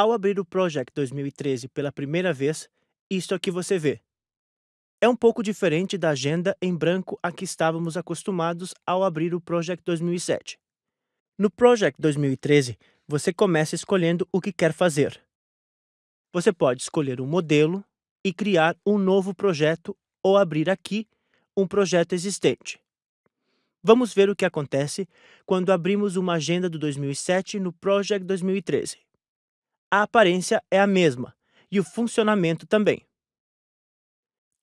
Ao abrir o Project 2013 pela primeira vez, isto aqui você vê. É um pouco diferente da agenda em branco a que estávamos acostumados ao abrir o Project 2007. No Project 2013, você começa escolhendo o que quer fazer. Você pode escolher um modelo e criar um novo projeto ou abrir aqui um projeto existente. Vamos ver o que acontece quando abrimos uma agenda do 2007 no Project 2013. A aparência é a mesma e o funcionamento também.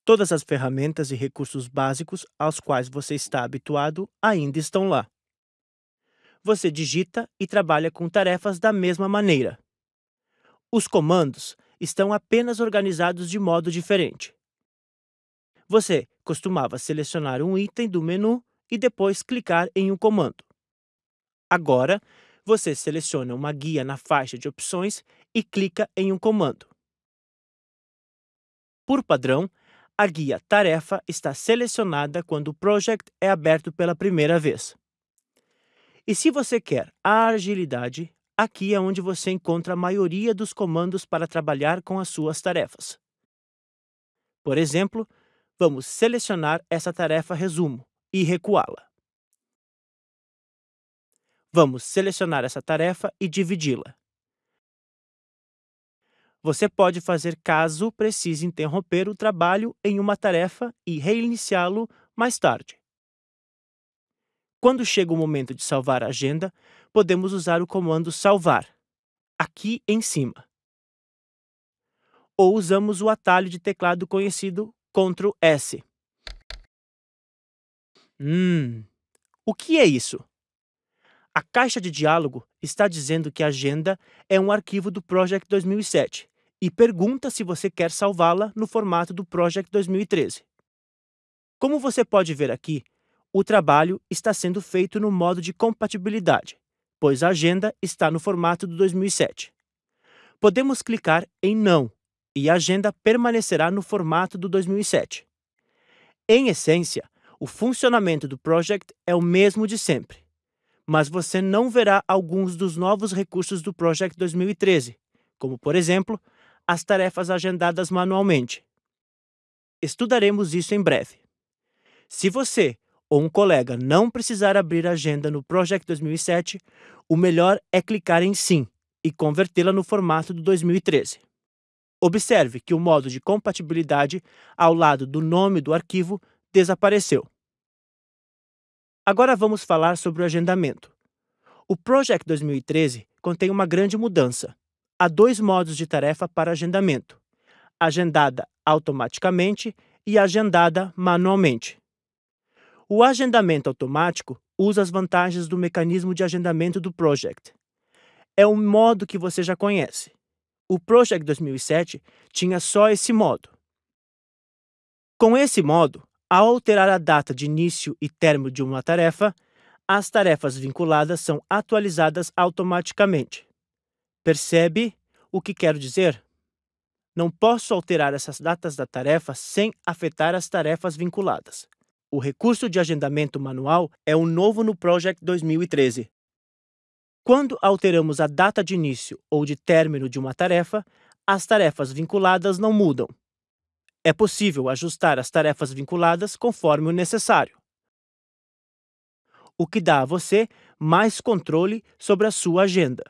Todas as ferramentas e recursos básicos aos quais você está habituado ainda estão lá. Você digita e trabalha com tarefas da mesma maneira. Os comandos estão apenas organizados de modo diferente. Você costumava selecionar um item do menu e depois clicar em um comando. Agora, você seleciona uma guia na faixa de opções e clica em um comando. Por padrão, a guia Tarefa está selecionada quando o Project é aberto pela primeira vez. E se você quer a agilidade, aqui é onde você encontra a maioria dos comandos para trabalhar com as suas tarefas. Por exemplo, vamos selecionar essa tarefa resumo e recuá-la. Vamos selecionar essa tarefa e dividi-la. Você pode fazer caso precise interromper o trabalho em uma tarefa e reiniciá-lo mais tarde. Quando chega o momento de salvar a agenda, podemos usar o comando salvar, aqui em cima. Ou usamos o atalho de teclado conhecido Ctrl S. Hum, o que é isso? A caixa de diálogo está dizendo que a agenda é um arquivo do Project 2007 e pergunta se você quer salvá-la no formato do Project 2013. Como você pode ver aqui, o trabalho está sendo feito no modo de compatibilidade, pois a agenda está no formato do 2007. Podemos clicar em Não e a agenda permanecerá no formato do 2007. Em essência, o funcionamento do Project é o mesmo de sempre, mas você não verá alguns dos novos recursos do Project 2013, como, por exemplo, as tarefas agendadas manualmente. Estudaremos isso em breve. Se você ou um colega não precisar abrir a agenda no Project 2007, o melhor é clicar em Sim e convertê-la no formato do 2013. Observe que o modo de compatibilidade ao lado do nome do arquivo desapareceu. Agora vamos falar sobre o agendamento. O Project 2013 contém uma grande mudança. Há dois modos de tarefa para agendamento: agendada automaticamente e agendada manualmente. O agendamento automático usa as vantagens do mecanismo de agendamento do Project. É um modo que você já conhece. O Project 2007 tinha só esse modo. Com esse modo, ao alterar a data de início e término de uma tarefa, as tarefas vinculadas são atualizadas automaticamente. Percebe o que quero dizer? Não posso alterar essas datas da tarefa sem afetar as tarefas vinculadas. O recurso de agendamento manual é o novo no Project 2013. Quando alteramos a data de início ou de término de uma tarefa, as tarefas vinculadas não mudam. É possível ajustar as tarefas vinculadas conforme o necessário, o que dá a você mais controle sobre a sua agenda.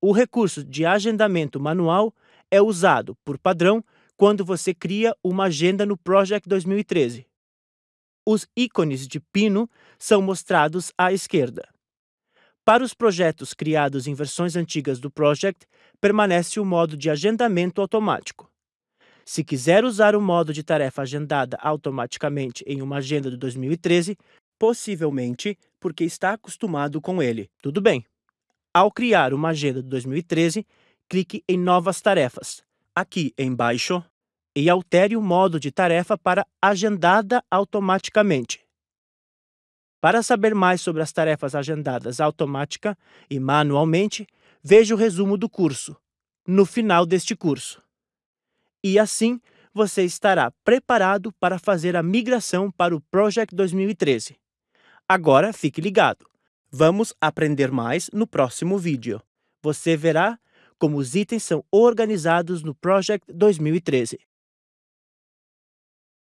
O recurso de agendamento manual é usado, por padrão, quando você cria uma agenda no Project 2013. Os ícones de pino são mostrados à esquerda. Para os projetos criados em versões antigas do Project, permanece o modo de agendamento automático. Se quiser usar o modo de tarefa agendada automaticamente em uma agenda de 2013, possivelmente porque está acostumado com ele. Tudo bem. Ao criar uma agenda de 2013, clique em Novas Tarefas, aqui embaixo, e altere o modo de tarefa para Agendada automaticamente. Para saber mais sobre as tarefas agendadas automática e manualmente, veja o resumo do curso, no final deste curso e assim você estará preparado para fazer a migração para o Project 2013. Agora fique ligado. Vamos aprender mais no próximo vídeo. Você verá como os itens são organizados no Project 2013.